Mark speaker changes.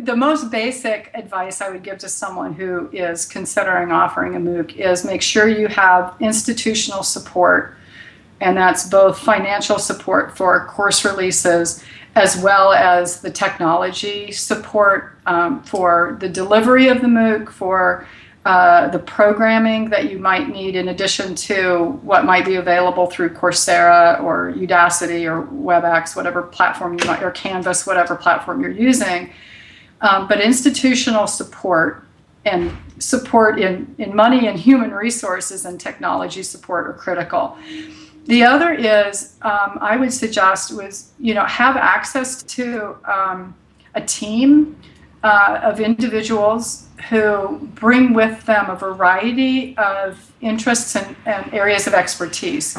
Speaker 1: the most basic advice I would give to someone who is considering offering a MOOC is make sure you have institutional support, and that's both financial support for course releases as well as the technology support um, for the delivery of the MOOC, for uh, the programming that you might need in addition to what might be available through Coursera or Udacity or WebEx, whatever platform you might, or Canvas, whatever platform you're using. Um, but institutional support and support in, in money and human resources and technology support are critical. The other is, um, I would suggest was, you know, have access to um, a team uh, of individuals who bring with them a variety of interests and, and areas of expertise.